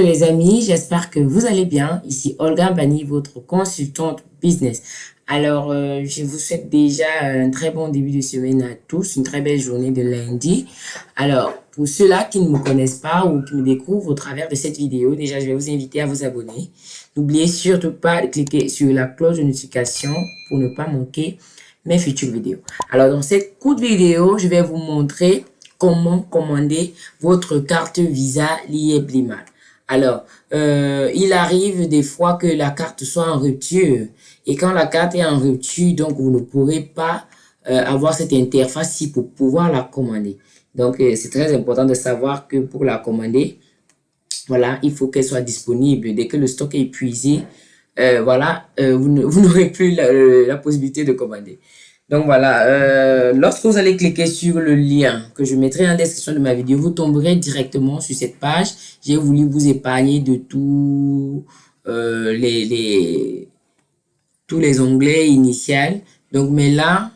les amis, j'espère que vous allez bien. Ici Olga Bani, votre consultante business. Alors, euh, je vous souhaite déjà un très bon début de semaine à tous, une très belle journée de lundi. Alors, pour ceux-là qui ne me connaissent pas ou qui me découvrent au travers de cette vidéo, déjà, je vais vous inviter à vous abonner. N'oubliez surtout pas de cliquer sur la cloche de notification pour ne pas manquer mes futures vidéos. Alors, dans cette courte vidéo, je vais vous montrer comment commander votre carte Visa liée Blimal. Alors, euh, il arrive des fois que la carte soit en rupture. Et quand la carte est en rupture, donc vous ne pourrez pas euh, avoir cette interface-ci pour pouvoir la commander. Donc, euh, c'est très important de savoir que pour la commander, voilà, il faut qu'elle soit disponible. Dès que le stock est épuisé, voilà, vous n'aurez plus la, la, possibilité de commander. Donc voilà, euh, lorsque vous allez cliquer sur le lien que je mettrai en description de ma vidéo, vous tomberez directement sur cette page. J'ai voulu vous épargner de tous euh, les, tous les onglets initiaux. Donc, mais là,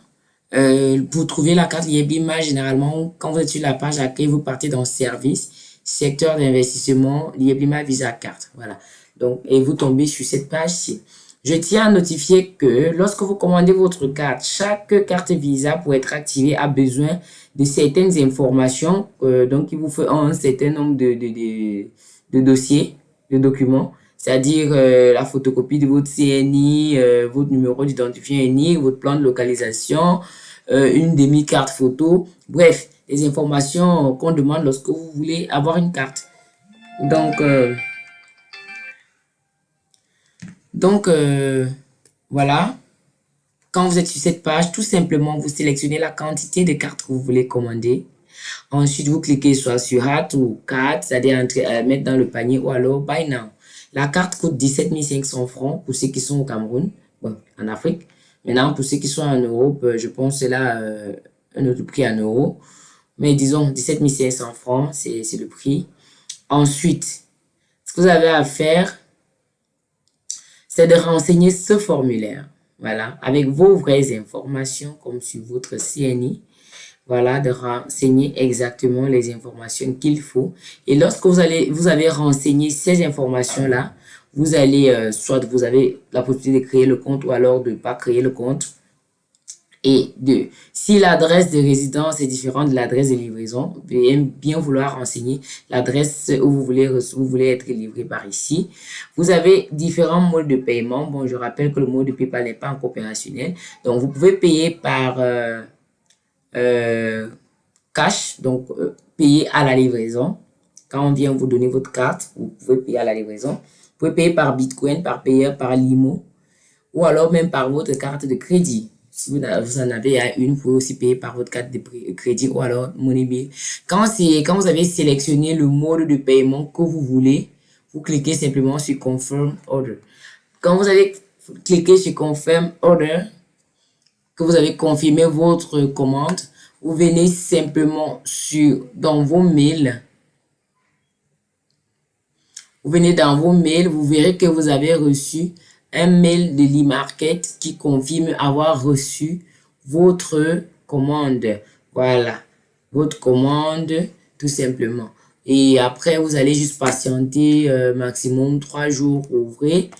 euh, pour trouver la carte Lieblima, généralement, quand vous êtes sur la page accueil, vous partez dans Service, secteur d'investissement, Lieblima Visa Carte. Voilà. Donc, et vous tombez sur cette page-ci. Je tiens à notifier que lorsque vous commandez votre carte, chaque carte Visa pour être activée a besoin de certaines informations. Euh, donc, il vous faut un certain nombre de, de, de, dossiers, de documents, c'est-à-dire euh, la photocopie de votre CNI, euh, votre numéro d'identifiant unique, votre plan de localisation, une demi-carte photo, bref, les informations qu'on demande lorsque vous voulez avoir une carte. Donc, donc, euh, voilà. Quand vous êtes sur cette page, tout simplement, vous sélectionnez la quantité de cartes que vous voulez commander. Ensuite, vous cliquez soit sur Add ou Card, c'est-à-dire euh, mettre dans le panier ou alors Buy Now. La carte coûte 17 500 francs pour ceux qui sont au Cameroun, en Afrique. Maintenant, pour ceux qui sont en Europe, euh, je pense que c'est là un autre prix en euros. Mais disons, 17 500 francs, c'est le prix. Ensuite, ce que vous avez à faire, c'est de renseigner ce formulaire, voilà, avec vos vraies informations comme sur votre CNI, voilà, de renseigner exactement les informations qu'il faut. Et lorsque vous avez renseigné ces informations-là, vous allez, euh, soit vous avez la possibilité de créer le compte ou alors de ne pas créer le compte. Et deux, si l'adresse de résidence est différente de l'adresse de livraison, veuillez bien vouloir renseigner l'adresse où vous voulez, vous voulez être livré par ici. Vous avez différents modes de paiement. Bon, je rappelle que le mode de PayPal n'est pas encore opérationnel. Donc, vous pouvez payer par euh, euh, cash, donc euh, payer à la livraison. Quand on vient vous donner votre carte, vous pouvez payer à la livraison. Vous pouvez payer par Bitcoin, par payeur, par Limo, ou alors même par votre carte de crédit. Si vous, en avez une, vous pouvez aussi payer par votre carte de crédit ou alors Moneybill. Quand, quand vous avez sélectionné le mode de paiement que vous voulez, vous cliquez simplement sur Confirm Order. Quand vous avez cliqué sur Confirm Order, que vous avez confirmé votre commande, vous venez simplement sur dans vos mails. Vous venez dans vos mails, vous verrez que vous avez reçu un mail de l'e-market qui confirme avoir reçu votre commande. Voilà, votre commande tout simplement. Et après, vous allez juste patienter euh, maximum trois jours ouvrés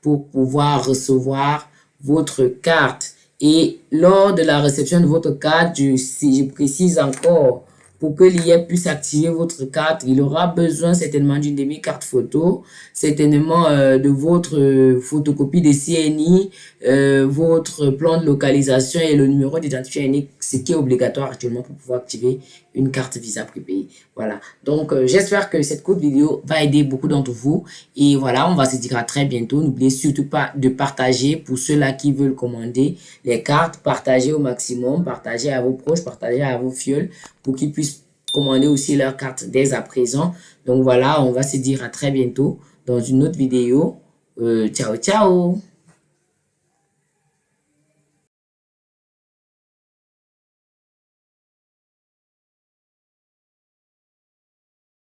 pour pouvoir recevoir votre carte. Et lors de la réception de votre carte, je, je précise encore, pour que l'IA puisse activer votre carte, il aura besoin certainement d'une demi-carte photo, certainement euh, de votre euh, photocopie de CNI, euh, votre plan de localisation et le numéro d'identifiant unique, ce qui est obligatoire actuellement pour pouvoir activer une carte Visa prépayée. Voilà. Donc, j'espère que cette courte vidéo va aider beaucoup d'entre vous. Et voilà, on va se dire à très bientôt. N'oubliez surtout pas de partager pour ceux-là qui veulent commander les cartes. Partagez au maximum, partagez à vos proches, partagez à vos fioles pour qu'ils puissent commander aussi leur carte dès à présent. Donc voilà, on va se dire à très bientôt dans une autre vidéo. Euh, ciao, ciao